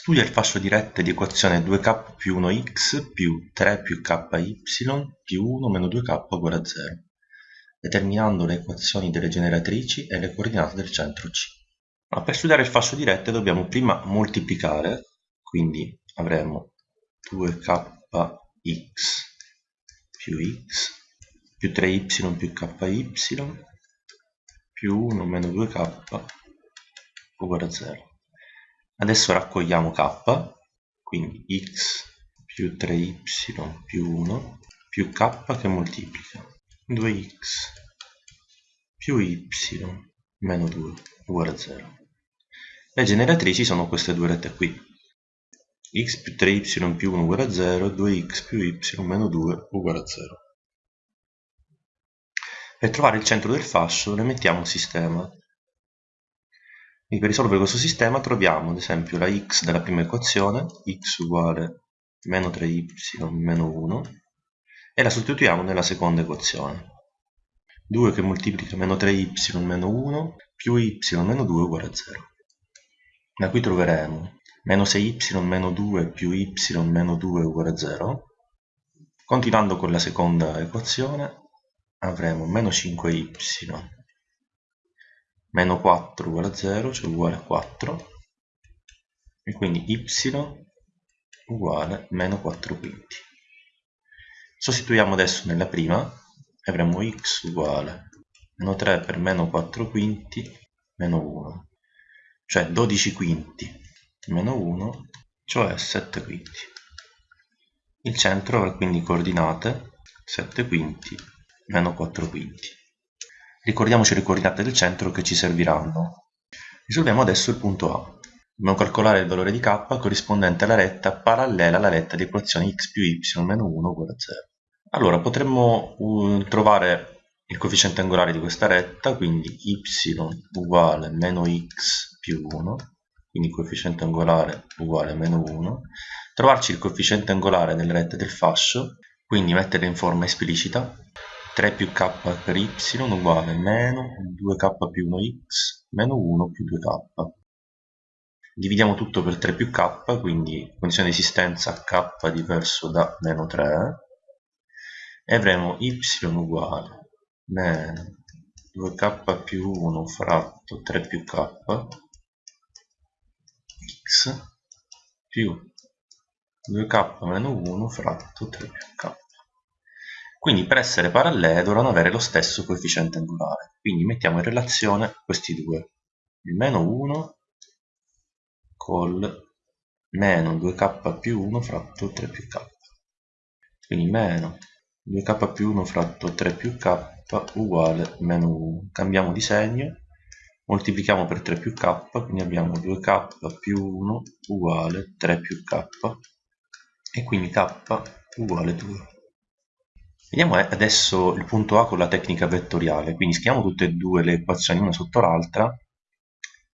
Studia il fascio di rette di equazione 2k più 1x più 3 più ky più 1 meno 2k uguale a 0, determinando le equazioni delle generatrici e le coordinate del centro C. Ma per studiare il fascio di rette dobbiamo prima moltiplicare, quindi avremo 2kx più x più 3y più ky più 1 meno 2k uguale a 0. Adesso raccogliamo k, quindi x più 3y più 1 più k che moltiplica 2x più y meno 2 uguale a 0. Le generatrici sono queste due rette qui. x più 3y più 1 uguale a 0 2x più y meno 2 uguale a 0. Per trovare il centro del fascio ne mettiamo un sistema quindi per risolvere questo sistema troviamo ad esempio la x della prima equazione, x uguale meno 3y meno 1, e la sostituiamo nella seconda equazione. 2 che moltiplica meno 3y meno 1 più y meno 2 uguale a 0. Da qui troveremo meno 6y meno 2 più y meno 2 uguale a 0. Continuando con la seconda equazione avremo meno 5y meno 4 uguale a 0, cioè uguale a 4, e quindi y uguale meno 4 quinti. Sostituiamo adesso nella prima e avremo x uguale meno 3 per meno 4 quinti meno 1, cioè 12 quinti meno 1, cioè 7 quinti. Il centro avrà quindi coordinate 7 quinti meno 4 quinti. Ricordiamoci le coordinate del centro che ci serviranno. Risolviamo adesso il punto A. Dobbiamo calcolare il valore di k corrispondente alla retta parallela alla retta di equazione x più y meno 1 uguale a 0. Allora, potremmo uh, trovare il coefficiente angolare di questa retta, quindi y uguale meno x più 1, quindi coefficiente angolare uguale meno 1, trovarci il coefficiente angolare delle rette del fascio, quindi metterle in forma esplicita, 3 più k per y uguale meno 2k più 1x meno 1 più 2k. Dividiamo tutto per 3 più k, quindi condizione di esistenza k diverso da meno 3, e avremo y uguale meno 2k più 1 fratto 3 più k x più 2k meno 1 fratto 3 più k. Quindi per essere parallele dovranno avere lo stesso coefficiente angolare. Quindi mettiamo in relazione questi due. Il meno 1 col meno 2k più 1 fratto 3 più k. Quindi meno 2k più 1 fratto 3 più k uguale meno 1. Cambiamo di segno, moltiplichiamo per 3 più k, quindi abbiamo 2k più 1 uguale 3 più k e quindi k uguale 2. Vediamo adesso il punto A con la tecnica vettoriale, quindi scriviamo tutte e due le equazioni una sotto l'altra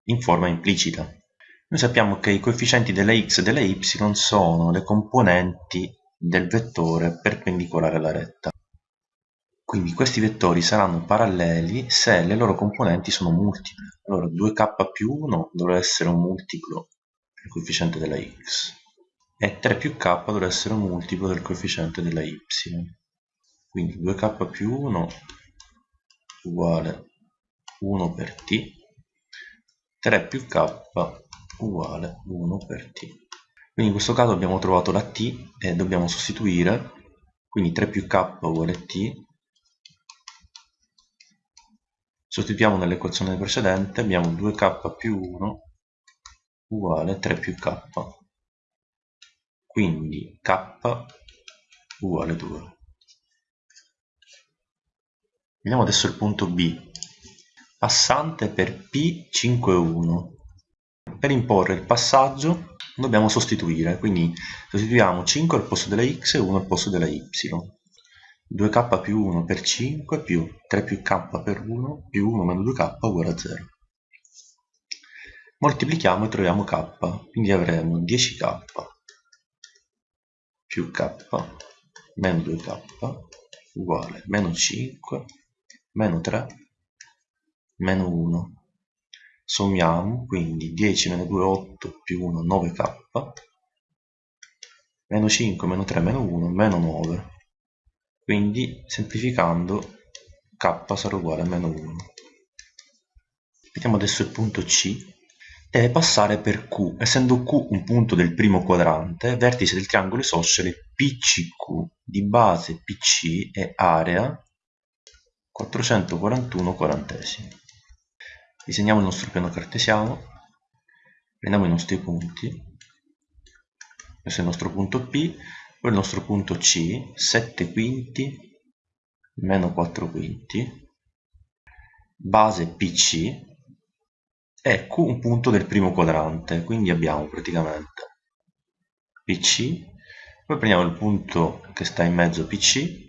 in forma implicita. Noi sappiamo che i coefficienti delle x e delle y sono le componenti del vettore perpendicolare alla retta. Quindi questi vettori saranno paralleli se le loro componenti sono multiple. Allora 2k più 1 dovrà essere un multiplo del coefficiente della x e 3 più k dovrà essere un multiplo del coefficiente della y quindi 2k più 1 uguale 1 per t. 3 più k uguale 1 per t. Quindi in questo caso abbiamo trovato la t e dobbiamo sostituire. Quindi 3 più k uguale t. Sostituiamo nell'equazione precedente abbiamo 2k più 1 uguale 3 più k. Quindi k uguale 2 Vediamo adesso il punto B. Passante per P5,1. Per imporre il passaggio dobbiamo sostituire, quindi sostituiamo 5 al posto della x e 1 al posto della y. 2k più 1 per 5 più 3 più k per 1 più 1 meno 2k uguale a 0. Moltiplichiamo e troviamo k, quindi avremo 10k più k meno 2k uguale meno 5 meno 3 meno 1 sommiamo, quindi 10 meno 2 8 più 1 9k, meno 5 meno 3 meno 1 meno 9, quindi semplificando k sarà uguale a meno 1. Vediamo adesso il punto C, deve passare per Q, essendo Q un punto del primo quadrante, vertice del triangolo isoscele PCQ di base PC e area 441 quarantesimi. Disegniamo il nostro piano cartesiano prendiamo i nostri punti questo è il nostro punto P poi il nostro punto C 7 quinti meno 4 quinti base PC e un punto del primo quadrante quindi abbiamo praticamente PC poi prendiamo il punto che sta in mezzo PC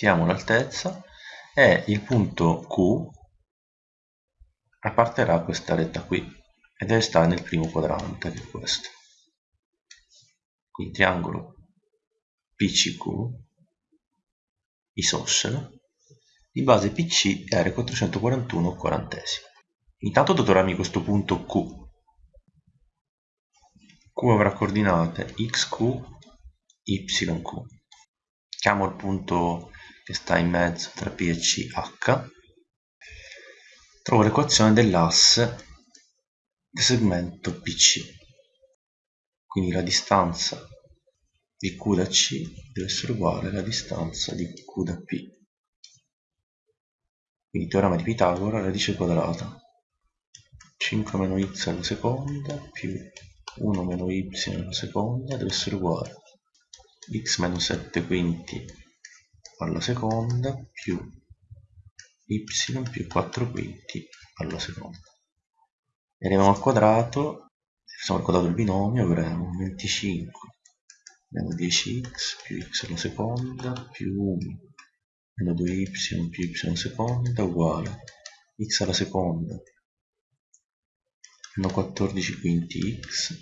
tiriamo l'altezza e il punto Q apparterà questa retta qui e deve stare nel primo quadrante che è questo. Quindi triangolo PCQ isoscelo di base PC e area 441 quarantesimo. Intanto dotorarmi questo punto Q Q avrà coordinate xq yq chiamo il punto che sta in mezzo tra P e C H, trovo l'equazione dell'asse del segmento PC. Quindi la distanza di Q da C deve essere uguale alla distanza di Q da P. Quindi teorema di Pitagora, radice quadrata. 5 meno y alla seconda più 1 meno y alla seconda deve essere uguale x meno 7 quinti alla seconda più y più 4 quinti alla seconda. E arriviamo al quadrato, se al quadrato del binomio avremo 25 meno 10x più x alla seconda più 1 meno 2y più y alla seconda uguale. x alla seconda. Meno 14 quinti x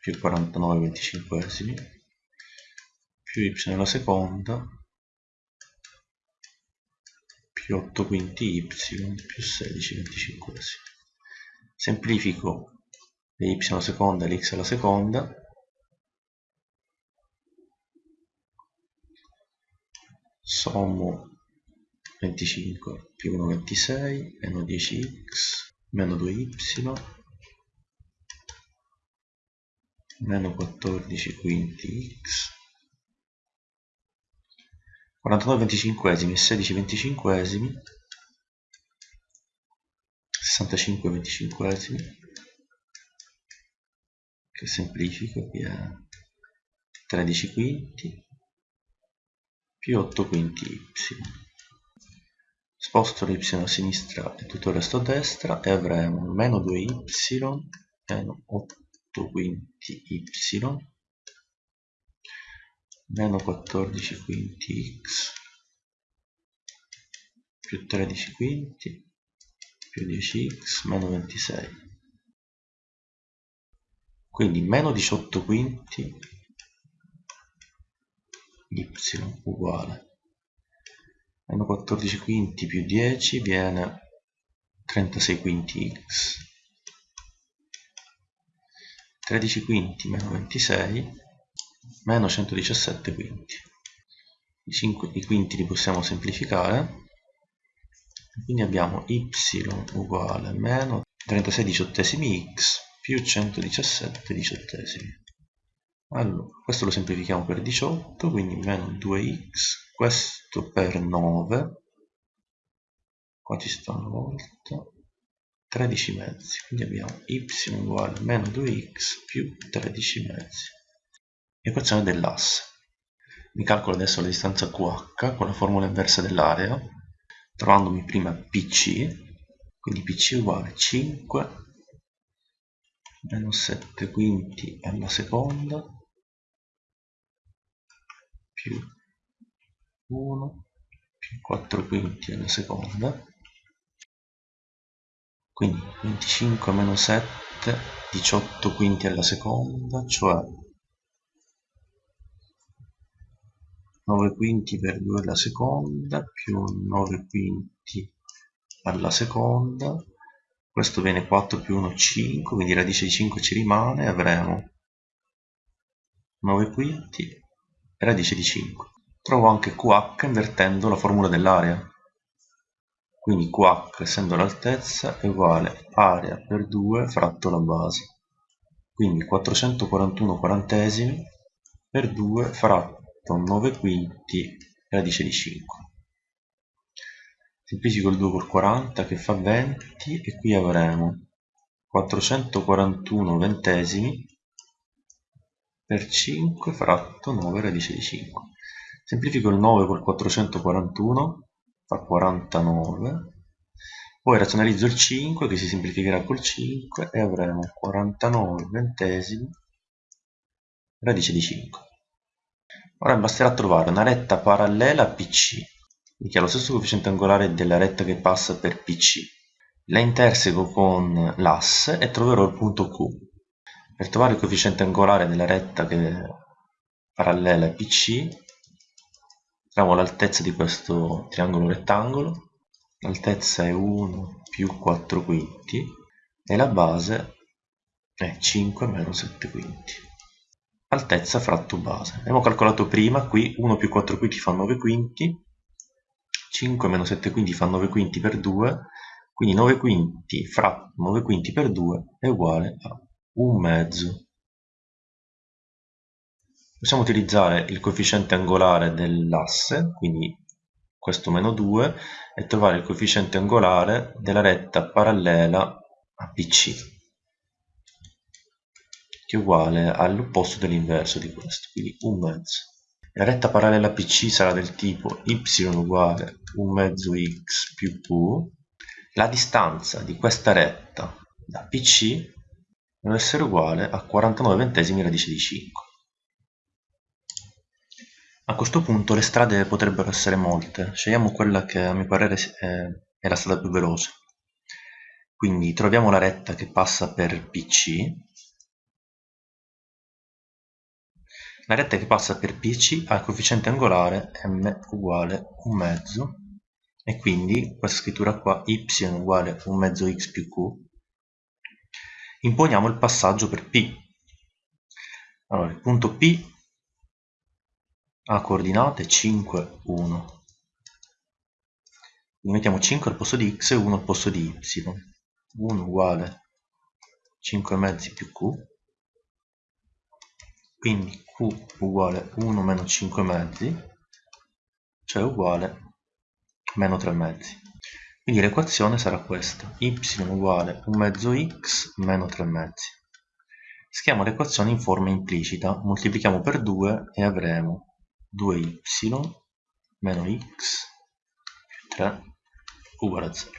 più 49 venticinquesimi più y alla seconda più 8 quinti y più 16 venticinquesimi semplifico le y alla seconda e l'x alla seconda. Sommo 25 più 1 26 meno 10x meno 2y meno 14 quinti x 49 venticinquesimi e 16 venticinquesimi 65 venticinquesimi. Che semplifico qui è 13 quinti più 8 quinti y. Sposto l'y a sinistra e tutto il resto a destra e avremo meno 2y meno 8 quinti y meno 14 quinti x più 13 quinti più 10x meno 26 quindi meno 18 quinti y uguale. Meno 14 quinti più 10 viene 36 quinti x. 13 quinti meno 26 meno 117 quinti. I, 5, I quinti li possiamo semplificare, quindi abbiamo y uguale meno 36 diciottesimi x più 117 diciottesimi. Allora, questo lo semplifichiamo per 18, quindi meno 2x, questo per 9, qua ci sta una volta, 13 mezzi, quindi abbiamo y uguale meno 2x più 13 mezzi equazione dell'asse. Mi calcolo adesso la distanza QH con la formula inversa dell'area, trovandomi prima PC, quindi PC uguale 5 meno 7 quinti alla seconda più 1 più 4 quinti alla seconda quindi 25 meno 7 18 quinti alla seconda cioè 9 quinti per 2 alla seconda più 9 quinti alla seconda. Questo viene 4 più 1 5 quindi radice di 5 ci rimane avremo 9 quinti radice di 5 trovo anche QH invertendo la formula dell'area. Quindi QH essendo l'altezza è uguale area per 2 fratto la base. Quindi 441 quarantesimi per 2 fratto 9 quinti radice di 5 semplifico il 2 col 40 che fa 20 e qui avremo 441 ventesimi per 5 fratto 9 radice di 5 semplifico il 9 col 441 fa 49 poi razionalizzo il 5 che si semplificherà col 5 e avremo 49 ventesimi radice di 5 ora basterà trovare una retta parallela a PC che ha lo stesso coefficiente angolare della retta che passa per PC. La interseco con l'asse e troverò il punto Q. Per trovare il coefficiente angolare della retta parallela a PC, troviamo l'altezza di questo triangolo rettangolo. L'altezza è 1 più 4 quinti e la base è 5 meno 7 quinti. Altezza fratto base. Abbiamo calcolato prima, qui 1 più 4 quinti fa 9 quinti, 5 meno 7 quinti fa 9 quinti per 2, quindi 9 quinti fra 9 quinti per 2 è uguale a un mezzo. Possiamo utilizzare il coefficiente angolare dell'asse, quindi questo meno 2, e trovare il coefficiente angolare della retta parallela a BC, che è uguale all'opposto dell'inverso di questo, quindi un mezzo. La retta parallela PC sarà del tipo y uguale 1 mezzo x più q. La distanza di questa retta da PC deve essere uguale a 49 ventesimi radice di 5. A questo punto le strade potrebbero essere molte, scegliamo quella che a mio parere è la strada più veloce. Quindi troviamo la retta che passa per PC La retta che passa per PC ha il coefficiente angolare m uguale un mezzo e quindi questa scrittura qua y uguale un mezzo x più q. Imponiamo il passaggio per P. Allora, il punto P ha coordinate 5, 1. Quindi mettiamo 5 al posto di x e 1 al posto di y. 1 uguale 5 mezzi più q. Quindi q uguale 1 meno 5 mezzi, cioè uguale meno 3 mezzi. Quindi l'equazione sarà questa, y uguale 1 mezzo x meno 3 mezzi. Schiamo l'equazione in forma implicita, moltiplichiamo per 2 e avremo 2y meno x più 3 uguale a 0.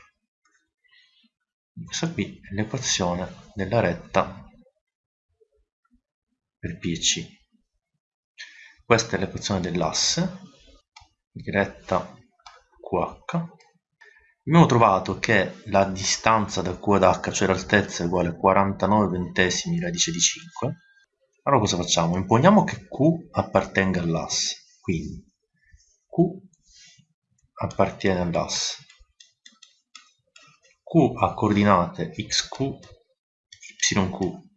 Questa qui è l'equazione della retta per PC. Questa è l'equazione dell'asse, diretta QH. Abbiamo trovato che la distanza da Q ad H, cioè l'altezza, è uguale a 49 ventesimi radice di 5. Allora cosa facciamo? Imponiamo che Q appartenga all'asse, quindi Q appartiene all'asse. Q ha coordinate xq, yq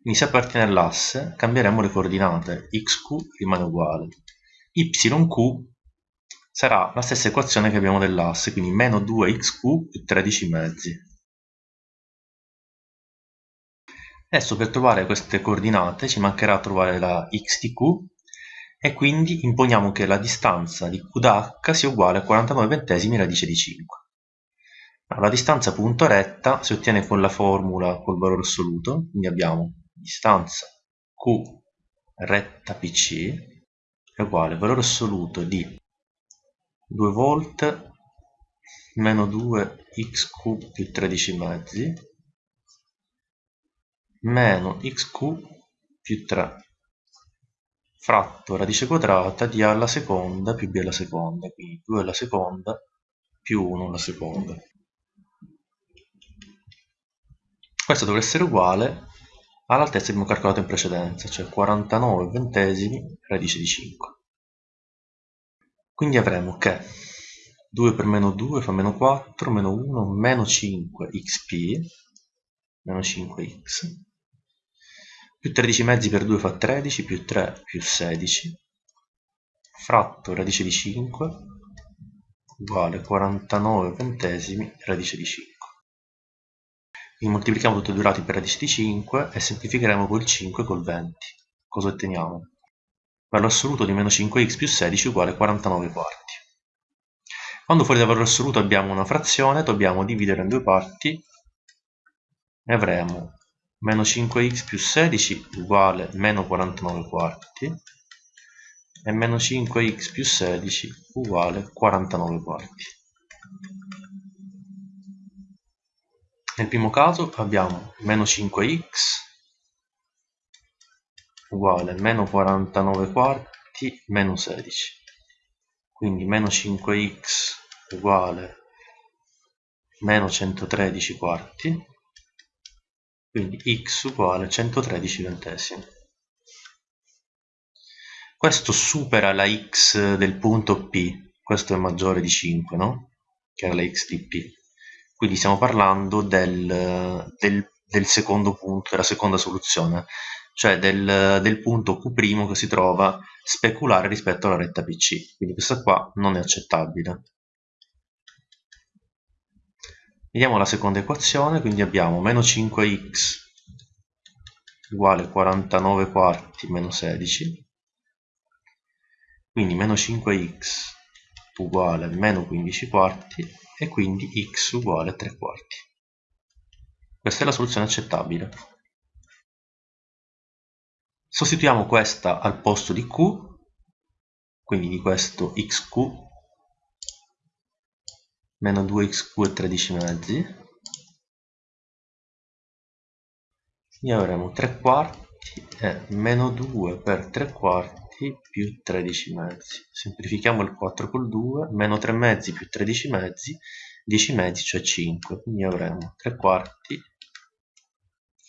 quindi se appartiene all'asse cambieremo le coordinate, xq rimane uguale, yq sarà la stessa equazione che abbiamo dell'asse, quindi meno 2xq più 13 mezzi. Adesso per trovare queste coordinate ci mancherà trovare la x di q e quindi imponiamo che la distanza di q da h sia uguale a 49 ventesimi radice di 5. La distanza punto retta si ottiene con la formula col valore assoluto, quindi abbiamo distanza Q retta PC è uguale al valore assoluto di 2 volt meno 2 xq più 13 mezzi meno xq più 3 fratto radice quadrata di a alla seconda più b alla seconda quindi 2 alla seconda più 1 alla seconda. Questo dovrebbe essere uguale all'altezza che abbiamo calcolato in precedenza, cioè 49 ventesimi radice di 5. Quindi avremo che 2 per meno 2 fa meno 4, meno 1, meno 5 xp, meno 5x, più 13 mezzi per 2 fa 13, più 3 più 16, fratto radice di 5 uguale 49 ventesimi radice di 5. Quindi moltiplichiamo tutti e due lati per radice di 5 e semplificheremo col 5 col 20. Cosa otteniamo? Valore assoluto di meno 5x più 16 uguale 49 quarti. Quando fuori dal valore assoluto abbiamo una frazione, dobbiamo dividere in due parti e avremo meno 5x più 16 uguale meno 49 quarti e meno 5x più 16 uguale 49 quarti. Nel primo caso abbiamo meno 5x uguale meno 49 quarti meno 16. Quindi meno 5x uguale meno 113 quarti, quindi x uguale 113 ventesimi. Questo supera la x del punto P, questo è maggiore di 5, no? Che era la x di P. Quindi stiamo parlando del, del, del secondo punto, della seconda soluzione, cioè del, del punto Q' che si trova speculare rispetto alla retta PC. Quindi questa qua non è accettabile. Vediamo la seconda equazione, quindi abbiamo meno 5x uguale 49 quarti meno 16, quindi meno 5x uguale meno 15 quarti e quindi x uguale 3 quarti. Questa è la soluzione accettabile. Sostituiamo questa al posto di q, quindi di questo xq meno 2xq e 13 mezzi quindi avremo 3 quarti e meno 2 per 3 quarti più 13 mezzi. Semplifichiamo il 4 col 2 meno 3 mezzi più 13 mezzi 10 mezzi cioè 5 quindi avremo 3 quarti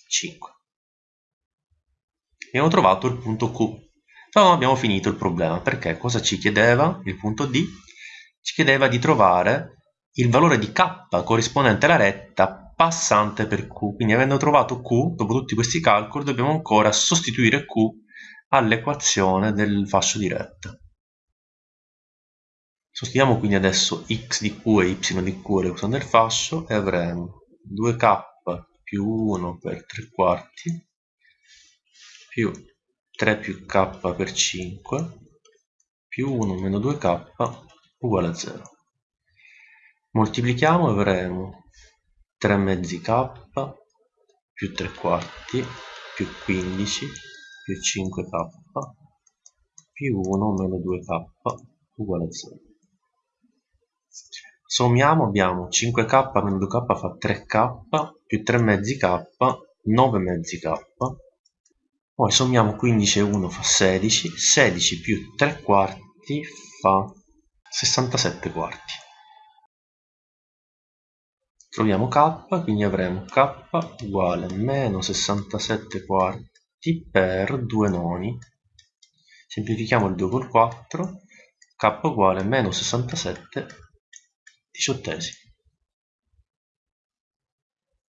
5 abbiamo trovato il punto Q. Però non abbiamo finito il problema perché cosa ci chiedeva? Il punto D? Ci chiedeva di trovare il valore di k corrispondente alla retta passante per q. Quindi avendo trovato q, dopo tutti questi calcoli, dobbiamo ancora sostituire q all'equazione del fascio di retta. Sostituiamo quindi adesso x di q e y di q all'equazione del fascio e avremo 2k più 1 per 3 quarti più 3 più k per 5 più 1 meno 2k uguale a 0 moltiplichiamo e avremo 3 mezzi k più 3 quarti più 15 più 5k più 1 meno 2k uguale a 0 sommiamo abbiamo 5k meno 2k fa 3k più 3 mezzi k 9 mezzi k. Poi sommiamo 15 e 1 fa 16 16 più 3 quarti fa 67 quarti. Troviamo k, quindi avremo k uguale meno 67 quarti per 2 noni. Semplifichiamo il 2 col 4, k uguale meno 67 diciottesimi.